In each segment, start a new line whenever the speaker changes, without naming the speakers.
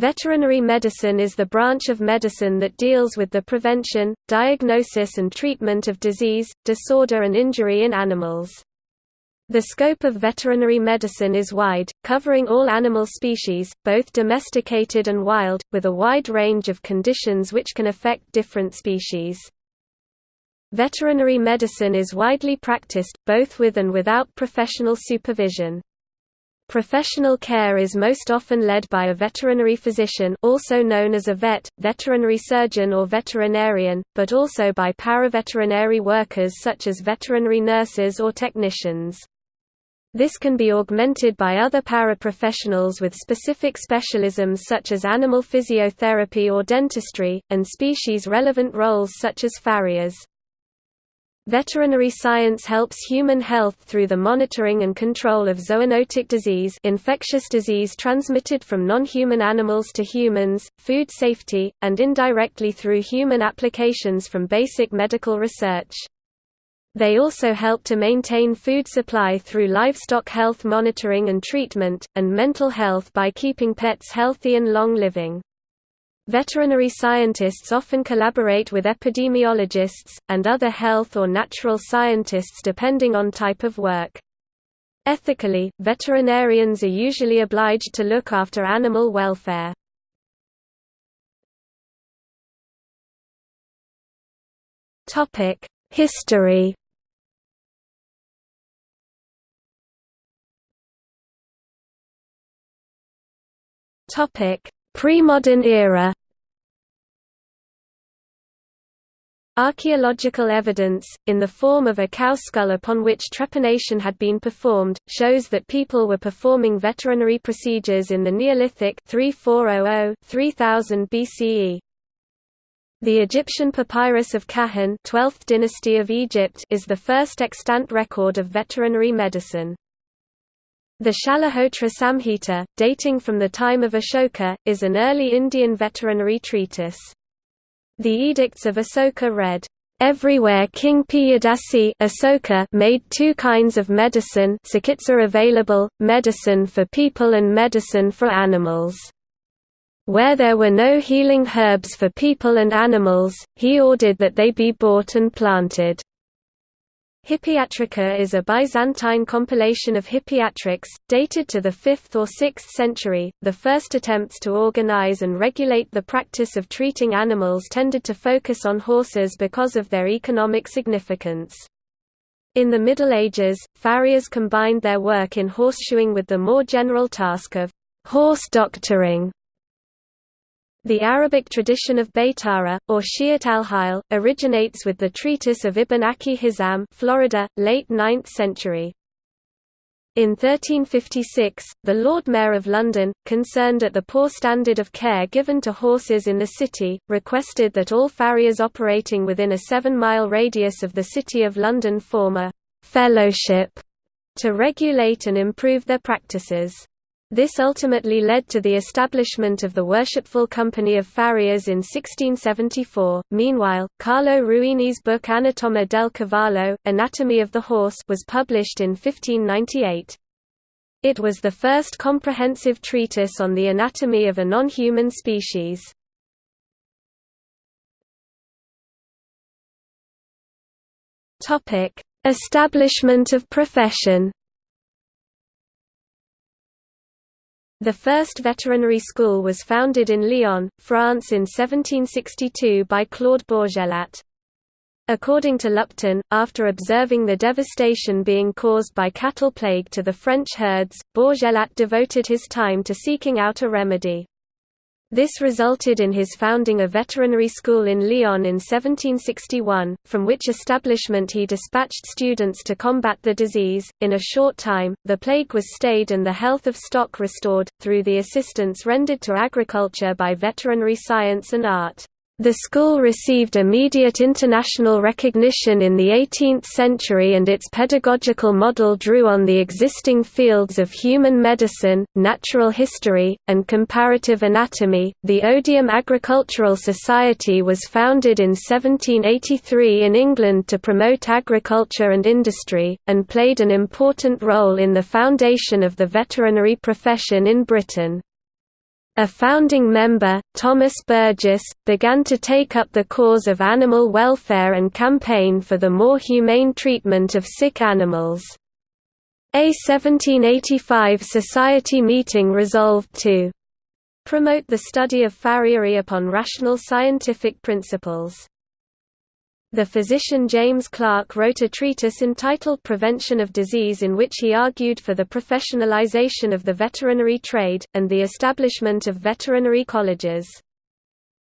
Veterinary medicine is the branch of medicine that deals with the prevention, diagnosis and treatment of disease, disorder and injury in animals. The scope of veterinary medicine is wide, covering all animal species, both domesticated and wild, with a wide range of conditions which can affect different species. Veterinary medicine is widely practiced, both with and without professional supervision. Professional care is most often led by a veterinary physician also known as a vet, veterinary surgeon or veterinarian, but also by paraveterinary workers such as veterinary nurses or technicians. This can be augmented by other paraprofessionals with specific specialisms such as animal physiotherapy or dentistry, and species-relevant roles such as farriers. Veterinary science helps human health through the monitoring and control of zoonotic disease infectious disease transmitted from non-human animals to humans, food safety, and indirectly through human applications from basic medical research. They also help to maintain food supply through livestock health monitoring and treatment, and mental health by keeping pets healthy and long-living. Veterinary scientists often collaborate with epidemiologists, and other health or natural scientists depending on type of work. Ethically, veterinarians are usually obliged to look after animal welfare. History Pre-modern era Archaeological evidence, in the form of a cow skull upon which trepanation had been performed, shows that people were performing veterinary procedures in the Neolithic 3400–3000 BCE. The Egyptian papyrus of Kahun 12th dynasty of Egypt is the first extant record of veterinary medicine. The Shalihotra Samhita, dating from the time of Ashoka, is an early Indian veterinary treatise. The edicts of Asoka read, Everywhere King Piyadasi made two kinds of medicine available, medicine for people and medicine for animals. Where there were no healing herbs for people and animals, he ordered that they be bought and planted. Hippiatrica is a Byzantine compilation of hippiatrics, dated to the 5th or 6th century. The first attempts to organize and regulate the practice of treating animals tended to focus on horses because of their economic significance. In the Middle Ages, farriers combined their work in horseshoeing with the more general task of horse doctoring, the Arabic tradition of Baytara, or Shiat al-Hil, originates with the treatise of Ibn Aki Hizam Florida, late 9th century. In 1356, the Lord Mayor of London, concerned at the poor standard of care given to horses in the city, requested that all farriers operating within a seven-mile radius of the City of London form a «fellowship» to regulate and improve their practices. This ultimately led to the establishment of the Worshipful Company of Farriers in 1674. Meanwhile, Carlo Ruini's book Anatomia del Cavallo, Anatomy of the Horse, was published in 1598. It was the first comprehensive treatise on the anatomy of a non-human species. Topic: Establishment of profession. The first veterinary school was founded in Lyon, France in 1762 by Claude Bourgelat. According to Lupton, after observing the devastation being caused by cattle plague to the French herds, Bourgelat devoted his time to seeking out a remedy. This resulted in his founding a veterinary school in Lyon in 1761, from which establishment he dispatched students to combat the disease. In a short time, the plague was stayed and the health of stock restored, through the assistance rendered to agriculture by veterinary science and art. The school received immediate international recognition in the 18th century and its pedagogical model drew on the existing fields of human medicine, natural history, and comparative anatomy. The Odiham Agricultural Society was founded in 1783 in England to promote agriculture and industry, and played an important role in the foundation of the veterinary profession in Britain. A founding member, Thomas Burgess, began to take up the cause of animal welfare and campaign for the more humane treatment of sick animals. A 1785 society meeting resolved to promote the study of farriery upon rational scientific principles. The physician James Clark wrote a treatise entitled Prevention of Disease in which he argued for the professionalization of the veterinary trade, and the establishment of veterinary colleges.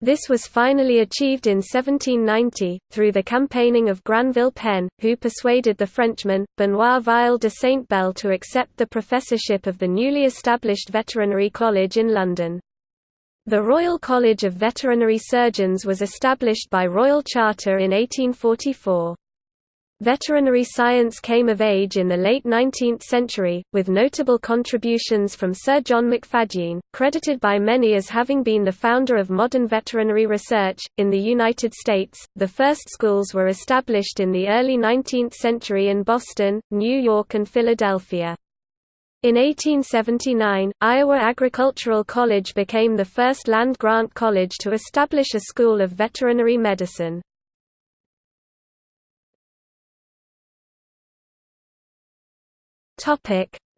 This was finally achieved in 1790, through the campaigning of Granville Penn, who persuaded the Frenchman, Benoit Vial de Saint-Bel to accept the professorship of the newly established Veterinary College in London. The Royal College of Veterinary Surgeons was established by Royal Charter in 1844. Veterinary science came of age in the late 19th century, with notable contributions from Sir John McFadyean, credited by many as having been the founder of modern veterinary research. In the United States, the first schools were established in the early 19th century in Boston, New York, and Philadelphia. In 1879, Iowa Agricultural College became the first land-grant college to establish a school of veterinary medicine.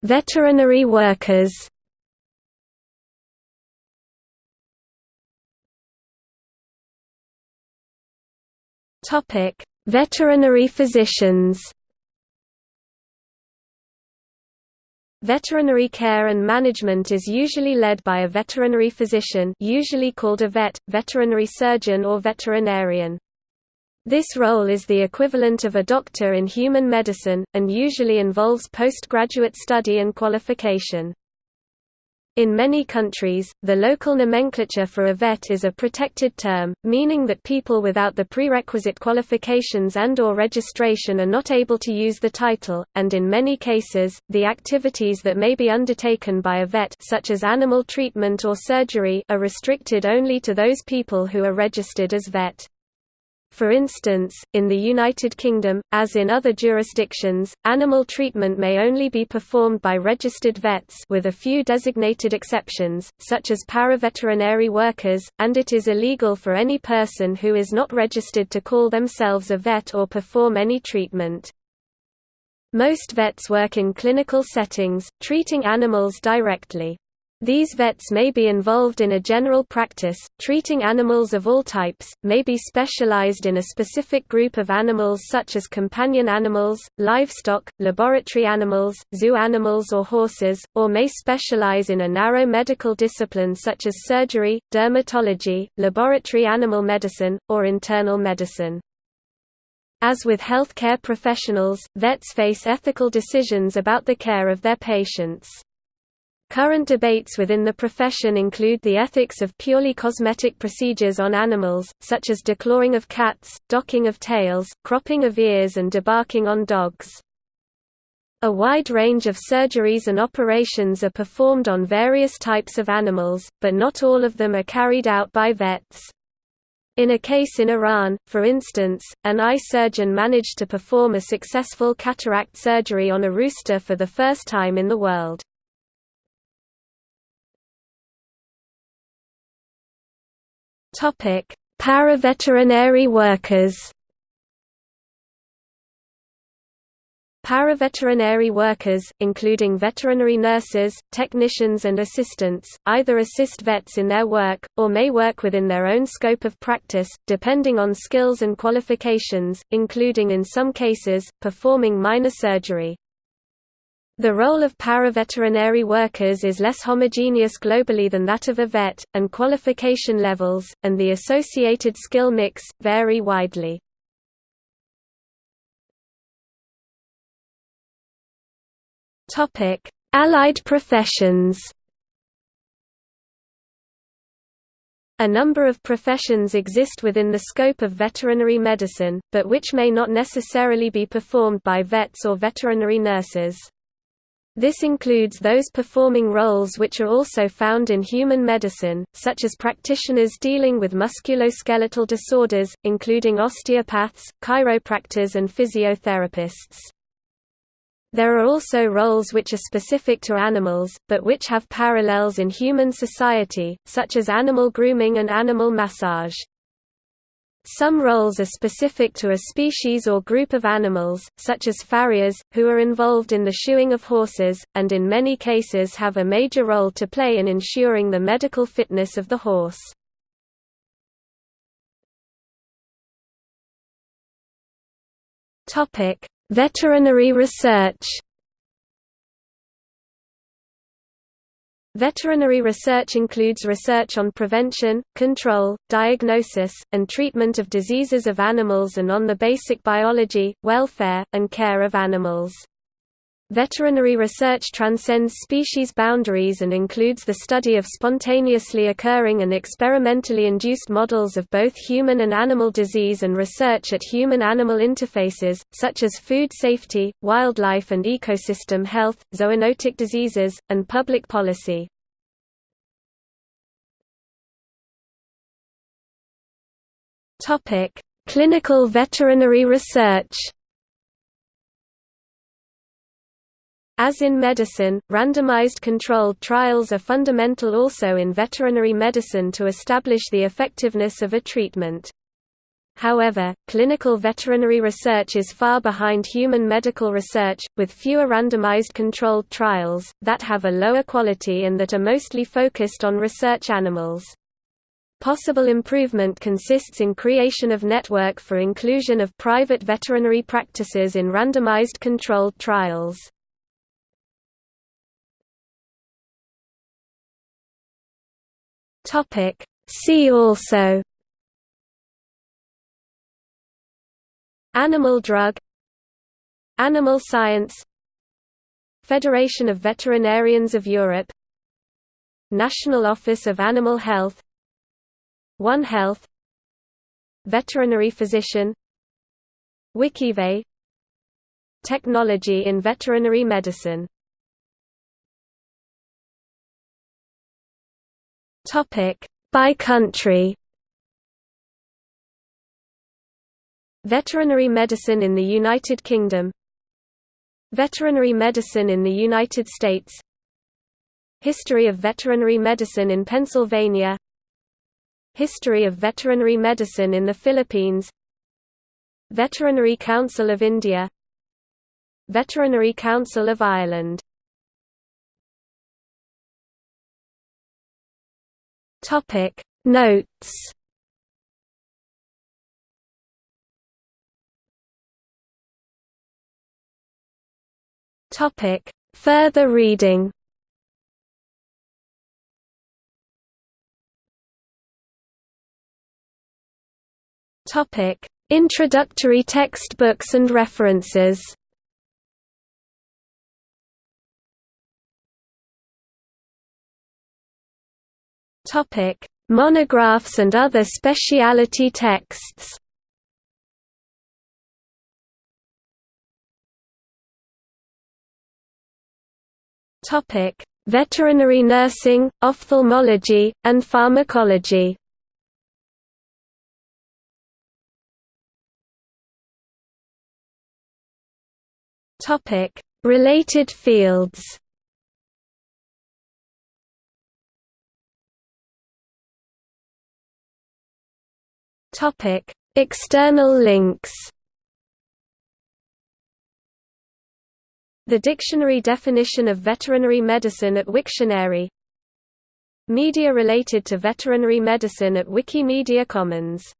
veterinary workers Veterinary physicians Veterinary care and management is usually led by a veterinary physician usually called a vet, veterinary surgeon or veterinarian. This role is the equivalent of a doctor in human medicine, and usually involves postgraduate study and qualification. In many countries, the local nomenclature for a vet is a protected term, meaning that people without the prerequisite qualifications and or registration are not able to use the title, and in many cases, the activities that may be undertaken by a vet such as animal treatment or surgery are restricted only to those people who are registered as vet. For instance, in the United Kingdom, as in other jurisdictions, animal treatment may only be performed by registered vets with a few designated exceptions, such as paraveterinary workers, and it is illegal for any person who is not registered to call themselves a vet or perform any treatment. Most vets work in clinical settings, treating animals directly. These vets may be involved in a general practice, treating animals of all types, may be specialized in a specific group of animals such as companion animals, livestock, laboratory animals, zoo animals or horses, or may specialize in a narrow medical discipline such as surgery, dermatology, laboratory animal medicine, or internal medicine. As with healthcare professionals, vets face ethical decisions about the care of their patients. Current debates within the profession include the ethics of purely cosmetic procedures on animals, such as declawing of cats, docking of tails, cropping of ears and debarking on dogs. A wide range of surgeries and operations are performed on various types of animals, but not all of them are carried out by vets. In a case in Iran, for instance, an eye surgeon managed to perform a successful cataract surgery on a rooster for the first time in the world. Topic: Paraveterinary workers. Paraveterinary workers, including veterinary nurses, technicians and assistants, either assist vets in their work, or may work within their own scope of practice, depending on skills and qualifications, including in some cases, performing minor surgery. The role of paraveterinary workers is less homogeneous globally than that of a vet, and qualification levels, and the associated skill mix, vary widely. Allied professions A number of professions exist within the scope of veterinary medicine, but which may not necessarily be performed by vets or veterinary nurses. This includes those performing roles which are also found in human medicine, such as practitioners dealing with musculoskeletal disorders, including osteopaths, chiropractors and physiotherapists. There are also roles which are specific to animals, but which have parallels in human society, such as animal grooming and animal massage. Some roles are specific to a species or group of animals, such as farriers, who are involved in the shoeing of horses, and in many cases have a major role to play in ensuring the medical fitness of the horse. Veterinary research Veterinary research includes research on prevention, control, diagnosis, and treatment of diseases of animals and on the basic biology, welfare, and care of animals. Veterinary research transcends species boundaries and includes the study of spontaneously occurring and experimentally induced models of both human and animal disease and research at human-animal interfaces, such as food safety, wildlife and ecosystem health, zoonotic diseases, and public policy. Clinical veterinary research As in medicine, randomized controlled trials are fundamental also in veterinary medicine to establish the effectiveness of a treatment. However, clinical veterinary research is far behind human medical research, with fewer randomized controlled trials, that have a lower quality and that are mostly focused on research animals. Possible improvement consists in creation of network for inclusion of private veterinary practices in randomized controlled trials. Topic. See also. Animal drug. Animal science. Federation of Veterinarians of Europe. National Office of Animal Health. One Health. Veterinary physician. WikiVet Technology in veterinary medicine Topic by country. Veterinary medicine in the United Kingdom. Veterinary medicine in the United States. History of veterinary medicine in Pennsylvania. History of veterinary medicine in the Philippines. Veterinary Council of India. Veterinary Council of Ireland Topic. Notes. Topic. Further reading. Topic. Introductory textbooks and references Topic: Monographs and other specialty texts. Topic: Veterinary nursing, ophthalmology, and pharmacology. Topic: Related fields. Topic: External links. The dictionary definition of veterinary medicine at Wiktionary Media related to veterinary medicine at Wikimedia Commons